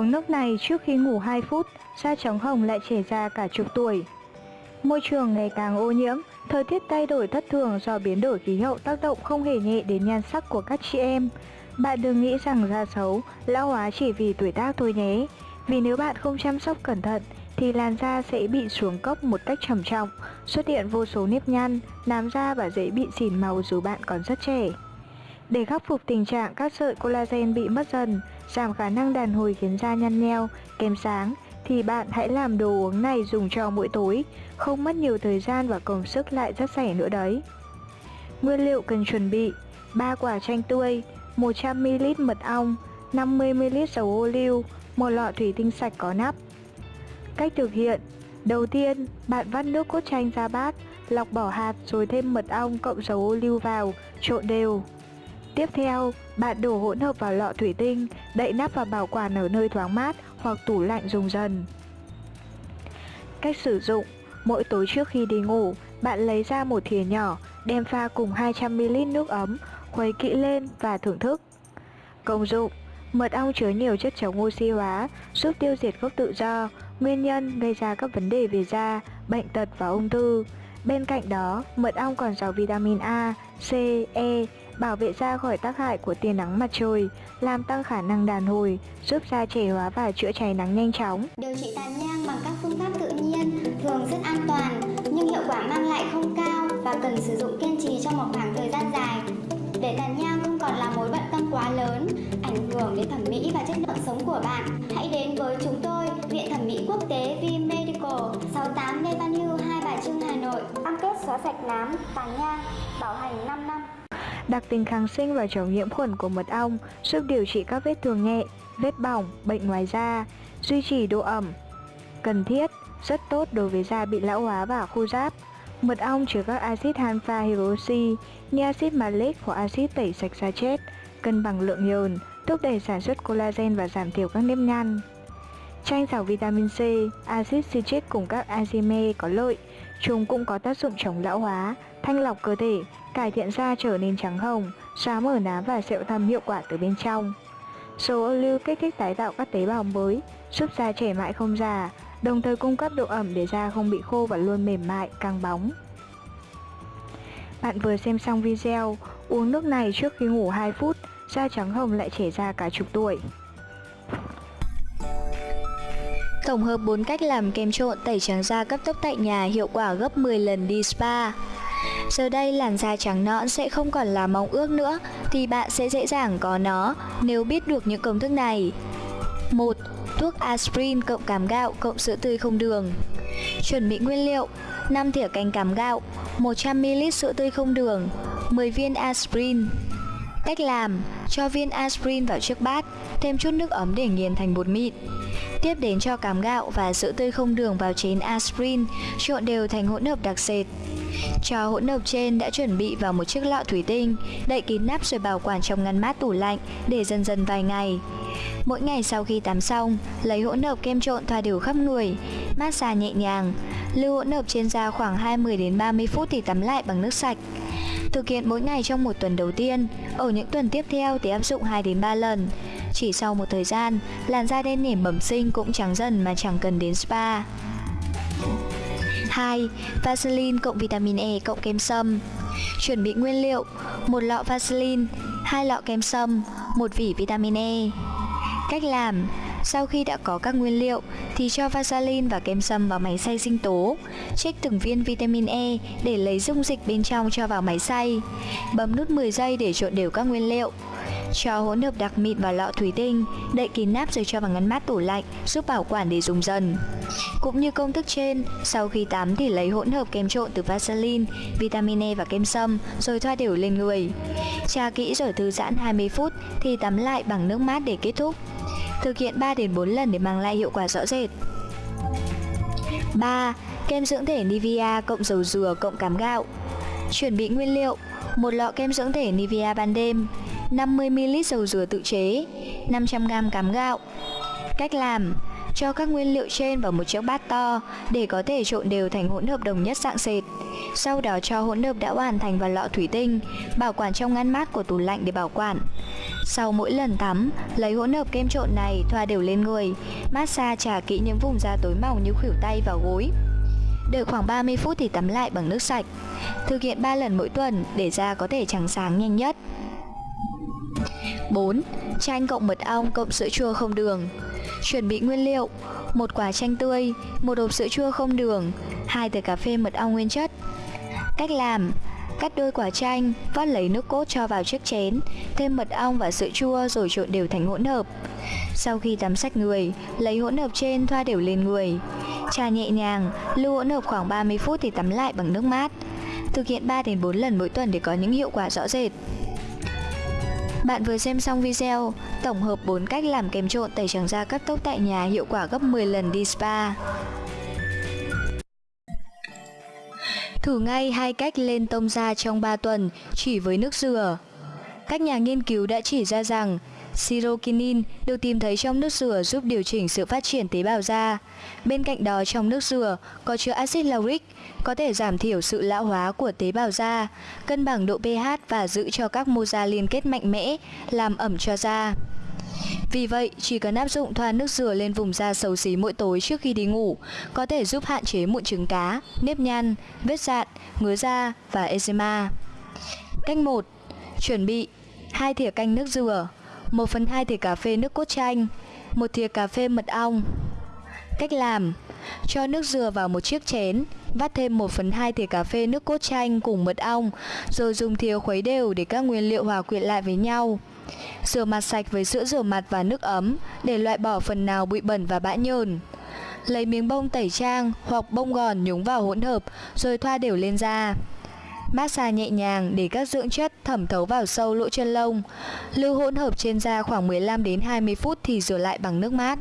Uống nước này trước khi ngủ 2 phút, da trắng hồng lại trẻ ra cả chục tuổi. Môi trường ngày càng ô nhiễm, thời tiết thay đổi thất thường do biến đổi khí hậu tác động không hề nhẹ đến nhan sắc của các chị em. Bạn đừng nghĩ rằng da xấu, lão hóa chỉ vì tuổi tác thôi nhé. Vì nếu bạn không chăm sóc cẩn thận thì làn da sẽ bị xuống cấp một cách trầm trọng, xuất hiện vô số nếp nhăn, nám da và dễ bị xỉn màu dù bạn còn rất trẻ. Để khắc phục tình trạng các sợi collagen bị mất dần, giảm khả năng đàn hồi khiến da nhăn nheo, kém sáng, thì bạn hãy làm đồ uống này dùng cho mỗi tối, không mất nhiều thời gian và công sức lại rất rẻ nữa đấy. Nguyên liệu cần chuẩn bị 3 quả chanh tươi, 100ml mật ong, 50ml dầu ô liu, một lọ thủy tinh sạch có nắp. Cách thực hiện Đầu tiên, bạn vắt nước cốt chanh ra bát, lọc bỏ hạt rồi thêm mật ong cộng dầu ô liu vào, trộn đều. Tiếp theo, bạn đổ hỗn hợp vào lọ thủy tinh, đậy nắp và bảo quản ở nơi thoáng mát hoặc tủ lạnh dùng dần. Cách sử dụng Mỗi tối trước khi đi ngủ, bạn lấy ra một thìa nhỏ, đem pha cùng 200ml nước ấm, khuấy kỹ lên và thưởng thức. Công dụng Mật ong chứa nhiều chất chống oxy hóa, giúp tiêu diệt gốc tự do, nguyên nhân gây ra các vấn đề về da, bệnh tật và ung thư. Bên cạnh đó, mật ong còn giàu vitamin A, C, E, bảo vệ da khỏi tác hại của tia nắng mặt trời, làm tăng khả năng đàn hồi, giúp da trẻ hóa và chữa cháy nắng nhanh chóng. Điều trị tàn nhang bằng các phương pháp tự nhiên thường rất an toàn, nhưng hiệu quả mang lại không cao và cần sử dụng kiên trì trong một khoảng thời gian dài. Để tàn nhang không còn là mối bận tâm quá lớn, ảnh hưởng đến thẩm mỹ và chất lượng sống của bạn, hãy đến với chúng tôi, Viện Thẩm mỹ Quốc tế V Medical, 68 Lê Văn Hưu, Hai Bà Trưng, Hà Nội. Cam kết xóa sạch nám, tàn nhang, bảo hành 5 năm. Đặc tính kháng sinh và chống nhiễm khuẩn của mật ong giúp điều trị các vết thương nhẹ, vết bỏng, bệnh ngoài da, duy trì độ ẩm. Cần thiết, rất tốt đối với da bị lão hóa và khô ráp. Mật ong chứa các axit alpha hydroxy như axit malic hoặc axit tẩy sạch da chết, cân bằng lượng nhờn, thúc đẩy sản xuất collagen và giảm thiểu các nếp nhăn. Chanh giàu vitamin C, axit citric cùng các enzyme có lợi. Chúng cũng có tác dụng chống lão hóa, thanh lọc cơ thể, cải thiện da trở nên trắng hồng, xóa mở nám và sẹo thâm hiệu quả từ bên trong. Dầu ô lưu kích thích tái tạo các tế bào mới, giúp da trẻ mãi không già, đồng thời cung cấp độ ẩm để da không bị khô và luôn mềm mại, căng bóng. Bạn vừa xem xong video, uống nước này trước khi ngủ 2 phút, da trắng hồng lại trẻ ra cả chục tuổi. Tổng hợp 4 cách làm kem trộn tẩy trắng da cấp tốc tại nhà hiệu quả gấp 10 lần đi spa. Giờ đây làn da trắng nõn sẽ không còn là mong ước nữa thì bạn sẽ dễ dàng có nó nếu biết được những công thức này. 1. Thuốc aspirin cộng cám gạo cộng sữa tươi không đường. Chuẩn bị nguyên liệu: 5 thìa canh cám gạo, 100ml sữa tươi không đường, 10 viên aspirin. Cách làm: cho viên aspirin vào chiếc bát, thêm chút nước ấm để nghiền thành bột mịn. Tiếp đến cho cám gạo và sữa tươi không đường vào chén aspirin, trộn đều thành hỗn hợp đặc sệt. Cho hỗn hợp trên đã chuẩn bị vào một chiếc lọ thủy tinh, đậy kín nắp rồi bảo quản trong ngăn mát tủ lạnh để dần dần vài ngày. Mỗi ngày sau khi tắm xong, lấy hỗn hợp kem trộn thoa đều khắp người, massage nhẹ nhàng. Lưu hỗn hợp trên da khoảng 20 đến 30 phút thì tắm lại bằng nước sạch. Thực hiện mỗi ngày trong một tuần đầu tiên, ở những tuần tiếp theo thì áp dụng 2 đến 3 lần. Chỉ sau một thời gian, làn da đen nhẻm bẩm sinh cũng trắng dần mà chẳng cần đến spa. 2. Vaseline cộng vitamin E cộng kem sâm Chuẩn bị nguyên liệu một lọ Vaseline, hai lọ kem sâm, một vỉ vitamin E Cách làm sau khi đã có các nguyên liệu thì cho Vaseline và kem sâm vào máy xay sinh tố. Trích từng viên vitamin E để lấy dung dịch bên trong cho vào máy xay. Bấm nút 10 giây để trộn đều các nguyên liệu. Cho hỗn hợp đặc mịn vào lọ thủy tinh, đậy kín nắp rồi cho vào ngăn mát tủ lạnh, giúp bảo quản để dùng dần. Cũng như công thức trên, sau khi tắm thì lấy hỗn hợp kem trộn từ Vaseline, vitamin E và kem sâm rồi thoa đều lên người. Tra kỹ rồi thư giãn 20 phút thì tắm lại bằng nước mát để kết thúc. Thực hiện 3 đến 4 lần để mang lại hiệu quả rõ rệt. 3. Kem dưỡng thể Nivea cộng dầu dừa cộng cám gạo. Chuẩn bị nguyên liệu: một lọ kem dưỡng thể Nivea ban đêm, 50ml dầu dừa tự chế, 500g cám gạo. Cách làm: Cho các nguyên liệu trên vào một chiếc bát to để có thể trộn đều thành hỗn hợp đồng nhất dạng sệt. Sau đó cho hỗn hợp đã hoàn thành vào lọ thủy tinh, bảo quản trong ngăn mát của tủ lạnh để bảo quản. Sau mỗi lần tắm, lấy hỗn hợp kem trộn này thoa đều lên người, massage trả kỹ những vùng da tối màu như khuỷu tay và gối. Đợi khoảng 30 phút thì tắm lại bằng nước sạch. Thực hiện 3 lần mỗi tuần để da có thể trắng sáng nhanh nhất. 4. Chanh cộng mật ong cộng sữa chua không đường Chuẩn bị nguyên liệu một quả chanh tươi, một hộp sữa chua không đường, hai thìa cà phê mật ong nguyên chất. Cách làm Cắt đôi quả chanh, vắt lấy nước cốt cho vào chiếc chén, thêm mật ong và sữa chua rồi trộn đều thành hỗn hợp. Sau khi tắm sạch người, lấy hỗn hợp trên thoa đều lên người. Trà nhẹ nhàng, lưu hỗn hợp khoảng 30 phút thì tắm lại bằng nước mát. Thực hiện 3 đến 4 lần mỗi tuần để có những hiệu quả rõ rệt. Bạn vừa xem xong video, tổng hợp 4 cách làm kem trộn tẩy trắng da cấp tốc tại nhà hiệu quả gấp 10 lần đi spa. Thử ngay hai cách lên tông da trong 3 tuần, chỉ với nước dừa. Các nhà nghiên cứu đã chỉ ra rằng Sirokinin được tìm thấy trong nước dừa giúp điều chỉnh sự phát triển tế bào da. Bên cạnh đó trong nước dừa có chứa axit lauric, có thể giảm thiểu sự lão hóa của tế bào da, cân bằng độ pH và giữ cho các mô da liên kết mạnh mẽ, làm ẩm cho da. Vì vậy, chỉ cần áp dụng thoa nước dừa lên vùng da xấu xí mỗi tối trước khi đi ngủ, có thể giúp hạn chế mụn trứng cá, nếp nhăn, vết dạn, ngứa da và eczema. Cách 1. Chuẩn bị 2 thìa canh nước dừa, 1 phần 2 thìa cà phê nước cốt chanh, 1 thìa cà phê mật ong. Cách làm Cho nước dừa vào một chiếc chén, vắt thêm 1 phần 2 thìa cà phê nước cốt chanh cùng mật ong, rồi dùng thìa khuấy đều để các nguyên liệu hòa quyện lại với nhau. Rửa mặt sạch với sữa rửa mặt và nước ấm để loại bỏ phần nào bụi bẩn và bã nhờn. Lấy miếng bông tẩy trang hoặc bông gòn nhúng vào hỗn hợp rồi thoa đều lên da. Massage nhẹ nhàng để các dưỡng chất thẩm thấu vào sâu lỗ chân lông. Lưu hỗn hợp trên da khoảng 15 đến 20 phút thì rửa lại bằng nước mát.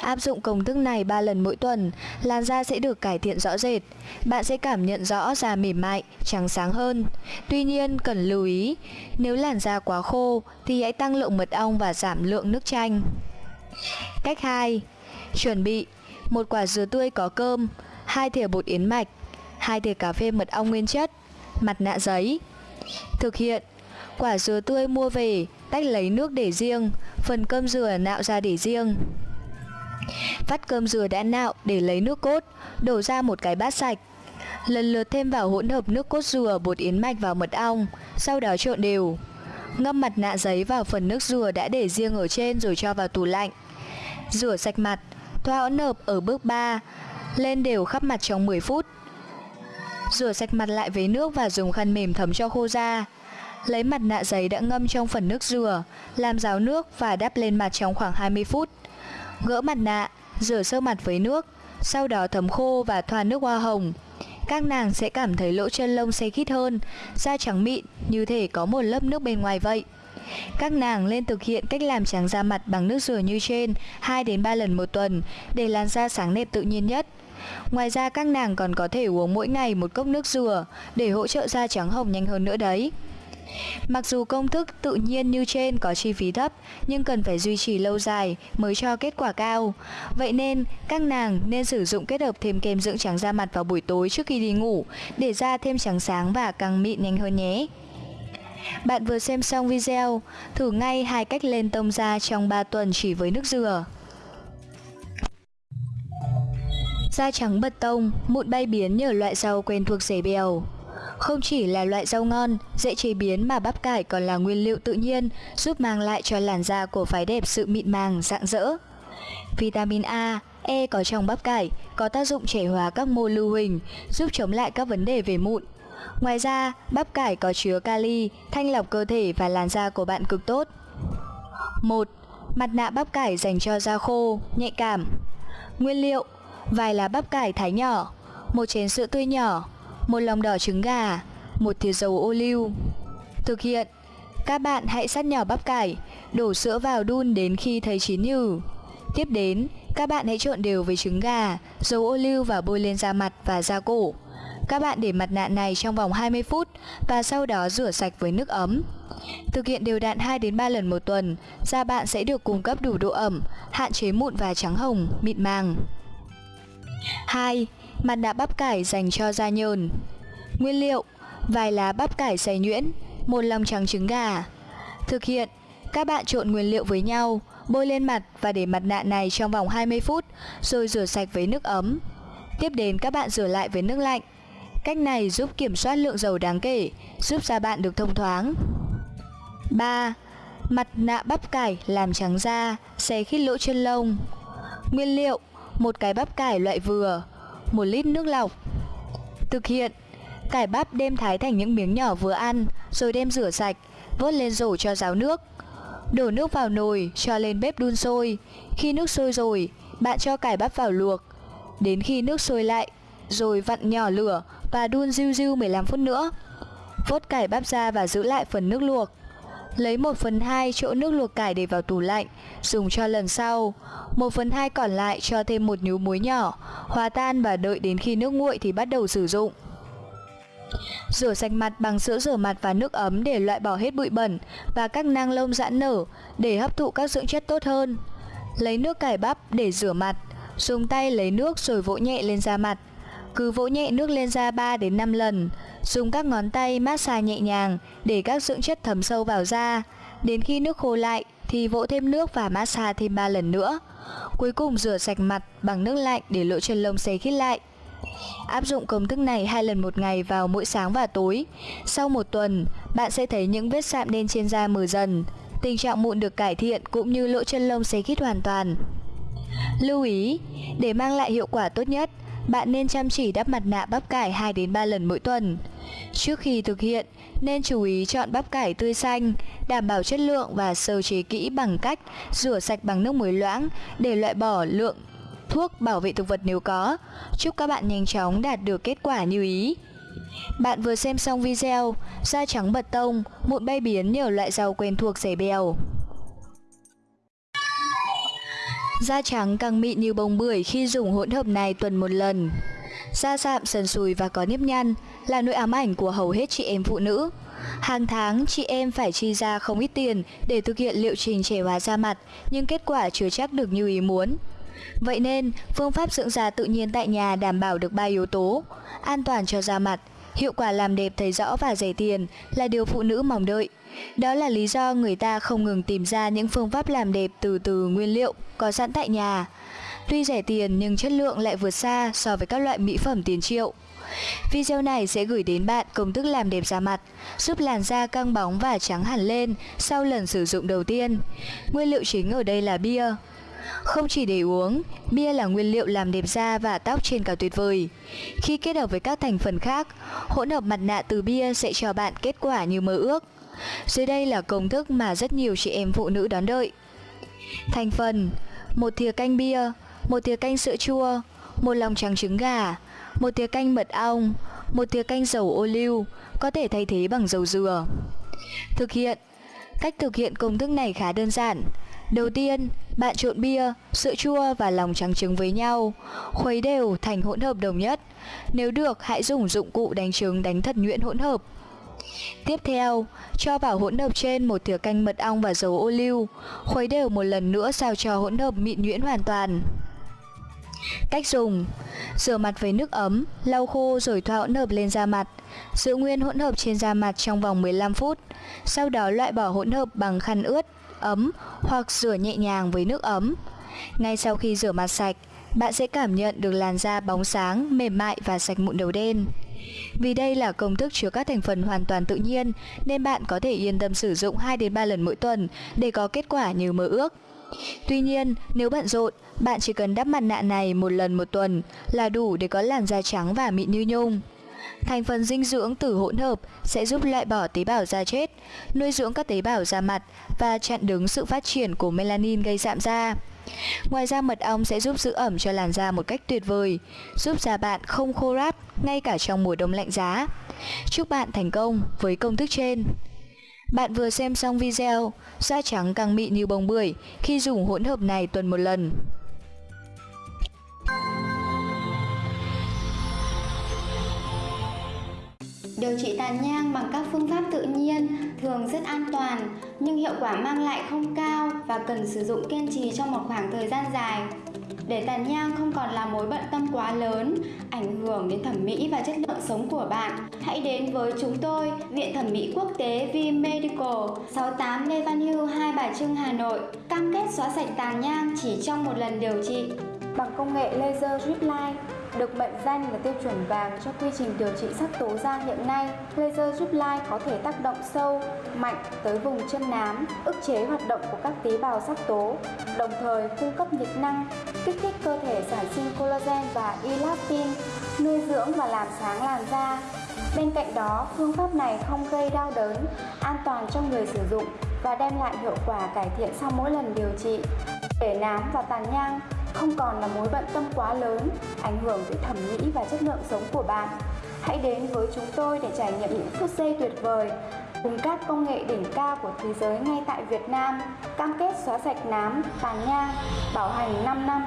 Áp dụng công thức này 3 lần mỗi tuần, làn da sẽ được cải thiện rõ rệt. Bạn sẽ cảm nhận rõ da mềm mại, trắng sáng hơn. Tuy nhiên, cần lưu ý, nếu làn da quá khô thì hãy tăng lượng mật ong và giảm lượng nước chanh. Cách 2. Chuẩn bị một quả dừa tươi có cơm, hai thìa bột yến mạch, hai thìa cà phê mật ong nguyên chất, mặt nạ giấy. Thực hiện Quả dừa tươi mua về, tách lấy nước để riêng, phần cơm dừa nạo ra để riêng. Vắt cơm dừa đã nạo để lấy nước cốt, đổ ra một cái bát sạch. Lần lượt thêm vào hỗn hợp nước cốt dừa, bột yến mạch và mật ong, sau đó trộn đều. Ngâm mặt nạ giấy vào phần nước dừa đã để riêng ở trên rồi cho vào tủ lạnh. Rửa sạch mặt, thoa hỗn hợp ở bước 3, lên đều khắp mặt trong 10 phút. Rửa sạch mặt lại với nước và dùng khăn mềm thấm cho khô da. Lấy mặt nạ giấy đã ngâm trong phần nước dừa, làm ráo nước và đắp lên mặt trong khoảng 20 phút. Gỡ mặt nạ, rửa sơ mặt với nước, sau đó thấm khô và thoa nước hoa hồng. Các nàng sẽ cảm thấy lỗ chân lông xe khít hơn, da trắng mịn như thể có một lớp nước bên ngoài vậy. Các nàng nên thực hiện cách làm trắng da mặt bằng nước rửa như trên 2 đến 3 lần một tuần để làn da sáng đẹp tự nhiên nhất. Ngoài ra các nàng còn có thể uống mỗi ngày một cốc nước dừa để hỗ trợ da trắng hồng nhanh hơn nữa đấy. Mặc dù công thức tự nhiên như trên có chi phí thấp nhưng cần phải duy trì lâu dài mới cho kết quả cao. Vậy nên các nàng nên sử dụng kết hợp thêm kem dưỡng trắng da mặt vào buổi tối trước khi đi ngủ để da thêm trắng sáng và càng mịn nhanh hơn nhé. Bạn vừa xem xong video, thử ngay hai cách lên tông da trong 3 tuần chỉ với nước dừa. Da trắng bật tông, mụn bay biến nhờ loại rau quen thuộc rẻ bèo. Không chỉ là loại rau ngon, dễ chế biến mà bắp cải còn là nguyên liệu tự nhiên giúp mang lại cho làn da của phái đẹp sự mịn màng, rạng rỡ. Vitamin A, E có trong bắp cải có tác dụng trẻ hóa các mô lưu huỳnh, giúp chống lại các vấn đề về mụn. Ngoài ra, bắp cải có chứa kali, thanh lọc cơ thể và làn da của bạn cực tốt. 1. Mặt nạ bắp cải dành cho da khô, nhạy cảm. Nguyên liệu: vài lá bắp cải thái nhỏ, một chén sữa tươi nhỏ, một lòng đỏ trứng gà, một thìa dầu ô liu. Thực hiện, các bạn hãy sắt nhỏ bắp cải, đổ sữa vào đun đến khi thấy chín nhừ. Tiếp đến, các bạn hãy trộn đều với trứng gà, dầu ô liu và bôi lên da mặt và da cổ. Các bạn để mặt nạ này trong vòng 20 phút và sau đó rửa sạch với nước ấm. Thực hiện đều đặn 2 đến 3 lần một tuần, da bạn sẽ được cung cấp đủ độ ẩm, hạn chế mụn và trắng hồng, mịn màng. 2. Mặt nạ bắp cải dành cho da nhờn. Nguyên liệu: vài lá bắp cải xay nhuyễn, một lòng trắng trứng gà. Thực hiện: các bạn trộn nguyên liệu với nhau, bôi lên mặt và để mặt nạ này trong vòng 20 phút, rồi rửa sạch với nước ấm. Tiếp đến các bạn rửa lại với nước lạnh. Cách này giúp kiểm soát lượng dầu đáng kể, giúp da bạn được thông thoáng. 3. Mặt nạ bắp cải làm trắng da, xé khít lỗ chân lông. Nguyên liệu: một cái bắp cải loại vừa, một lít nước lọc. Thực hiện: cải bắp đem thái thành những miếng nhỏ vừa ăn, rồi đem rửa sạch, vớt lên rổ cho ráo nước. Đổ nước vào nồi, cho lên bếp đun sôi. Khi nước sôi rồi, bạn cho cải bắp vào luộc. Đến khi nước sôi lại, rồi vặn nhỏ lửa và đun riu riu 15 phút nữa. Vớt cải bắp ra và giữ lại phần nước luộc. Lấy 1 phần 2 chỗ nước luộc cải để vào tủ lạnh, dùng cho lần sau. 1 phần 2 còn lại cho thêm một nhúm muối nhỏ, hòa tan và đợi đến khi nước nguội thì bắt đầu sử dụng. Rửa sạch mặt bằng sữa rửa mặt và nước ấm để loại bỏ hết bụi bẩn và các nang lông giãn nở để hấp thụ các dưỡng chất tốt hơn. Lấy nước cải bắp để rửa mặt, dùng tay lấy nước rồi vỗ nhẹ lên da mặt. Cứ vỗ nhẹ nước lên da 3 đến 5 lần, dùng các ngón tay massage nhẹ nhàng để các dưỡng chất thấm sâu vào da. Đến khi nước khô lại thì vỗ thêm nước và massage thêm 3 lần nữa. Cuối cùng rửa sạch mặt bằng nước lạnh để lỗ chân lông sấy khít lại. Áp dụng công thức này hai lần một ngày vào mỗi sáng và tối. Sau một tuần, bạn sẽ thấy những vết sạm đen trên da mờ dần. Tình trạng mụn được cải thiện cũng như lỗ chân lông sấy khít hoàn toàn. Lưu ý, để mang lại hiệu quả tốt nhất, bạn nên chăm chỉ đắp mặt nạ bắp cải 2 đến 3 lần mỗi tuần. Trước khi thực hiện, nên chú ý chọn bắp cải tươi xanh, đảm bảo chất lượng và sơ chế kỹ bằng cách rửa sạch bằng nước muối loãng để loại bỏ lượng thuốc bảo vệ thực vật nếu có. Chúc các bạn nhanh chóng đạt được kết quả như ý. Bạn vừa xem xong video Da trắng bật tông, mụn bay biến nhờ loại rau quen thuộc rẻ bèo. Da trắng càng mịn như bông bưởi khi dùng hỗn hợp này tuần một lần. Da sạm, sần sùi và có nếp nhăn là nỗi ám ảnh của hầu hết chị em phụ nữ. Hàng tháng, chị em phải chi ra không ít tiền để thực hiện liệu trình trẻ hóa da mặt, nhưng kết quả chưa chắc được như ý muốn. Vậy nên, phương pháp dưỡng da tự nhiên tại nhà đảm bảo được ba yếu tố, an toàn cho da mặt, hiệu quả làm đẹp thấy rõ và rẻ tiền là điều phụ nữ mong đợi. Đó là lý do người ta không ngừng tìm ra những phương pháp làm đẹp từ từ nguyên liệu có sẵn tại nhà. Tuy rẻ tiền nhưng chất lượng lại vượt xa so với các loại mỹ phẩm tiền triệu. Video này sẽ gửi đến bạn công thức làm đẹp da mặt, giúp làn da căng bóng và trắng hẳn lên sau lần sử dụng đầu tiên. Nguyên liệu chính ở đây là bia. Không chỉ để uống, bia là nguyên liệu làm đẹp da và tóc trên cả tuyệt vời. Khi kết hợp với các thành phần khác, hỗn hợp mặt nạ từ bia sẽ cho bạn kết quả như mơ ước. Dưới đây là công thức mà rất nhiều chị em phụ nữ đón đợi. Thành phần: một thìa canh bia, một thìa canh sữa chua, một lòng trắng trứng gà, một thìa canh mật ong, một thìa canh dầu ô liu, có thể thay thế bằng dầu dừa. Thực hiện Cách thực hiện công thức này khá đơn giản. Đầu tiên, bạn trộn bia, sữa chua và lòng trắng trứng với nhau, khuấy đều thành hỗn hợp đồng nhất. Nếu được, hãy dùng dụng cụ đánh trứng đánh thật nhuyễn hỗn hợp. Tiếp theo, cho vào hỗn hợp trên một thìa canh mật ong và dầu ô liu, khuấy đều một lần nữa sao cho hỗn hợp mịn nhuyễn hoàn toàn. Cách dùng Rửa mặt với nước ấm, lau khô rồi thoa hỗn hợp lên da mặt Giữ nguyên hỗn hợp trên da mặt trong vòng 15 phút Sau đó loại bỏ hỗn hợp bằng khăn ướt, ấm hoặc rửa nhẹ nhàng với nước ấm Ngay sau khi rửa mặt sạch, bạn sẽ cảm nhận được làn da bóng sáng, mềm mại và sạch mụn đầu đen vì đây là công thức chứa các thành phần hoàn toàn tự nhiên nên bạn có thể yên tâm sử dụng 2 đến 3 lần mỗi tuần để có kết quả như mơ ước. Tuy nhiên, nếu bận rộn, bạn chỉ cần đắp mặt nạ này một lần một tuần là đủ để có làn da trắng và mịn như nhung. Thành phần dinh dưỡng từ hỗn hợp sẽ giúp loại bỏ tế bào da chết, nuôi dưỡng các tế bào da mặt và chặn đứng sự phát triển của melanin gây sạm da. Ngoài ra mật ong sẽ giúp giữ ẩm cho làn da một cách tuyệt vời, giúp da bạn không khô ráp ngay cả trong mùa đông lạnh giá. Chúc bạn thành công với công thức trên. Bạn vừa xem xong video, da trắng càng mịn như bông bưởi khi dùng hỗn hợp này tuần một lần. Điều trị tàn nhang bằng các phương pháp tự nhiên thường rất an toàn nhưng hiệu quả mang lại không cao và cần sử dụng kiên trì trong một khoảng thời gian dài. Để tàn nhang không còn là mối bận tâm quá lớn, ảnh hưởng đến thẩm mỹ và chất lượng sống của bạn, hãy đến với chúng tôi, Viện Thẩm mỹ Quốc tế V Medical, 68 Lê Văn Hưu, Hai Bà Trưng, Hà Nội, cam kết xóa sạch tàn nhang chỉ trong một lần điều trị. Bằng công nghệ laser drip line, được mệnh danh là tiêu chuẩn vàng cho quy trình điều trị sắc tố da hiện nay, laser giúp lai có thể tác động sâu, mạnh tới vùng chân nám, ức chế hoạt động của các tế bào sắc tố, đồng thời cung cấp nhiệt năng, kích thích cơ thể sản sinh collagen và elastin, nuôi dưỡng và làm sáng làn da. Bên cạnh đó, phương pháp này không gây đau đớn, an toàn cho người sử dụng và đem lại hiệu quả cải thiện sau mỗi lần điều trị. Để nám và tàn nhang không còn là mối bận tâm quá lớn, ảnh hưởng tới thẩm mỹ và chất lượng sống của bạn. Hãy đến với chúng tôi để trải nghiệm những phút giây tuyệt vời cùng các công nghệ đỉnh cao của thế giới ngay tại Việt Nam, cam kết xóa sạch nám, tàn nhang, bảo hành 5 năm.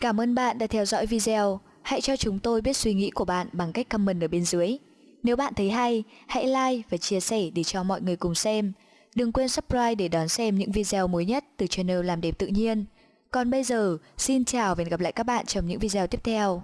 Cảm ơn bạn đã theo dõi video. Hãy cho chúng tôi biết suy nghĩ của bạn bằng cách comment ở bên dưới. Nếu bạn thấy hay, hãy like và chia sẻ để cho mọi người cùng xem. Đừng quên subscribe để đón xem những video mới nhất từ channel Làm đẹp tự nhiên. Còn bây giờ, xin chào và hẹn gặp lại các bạn trong những video tiếp theo.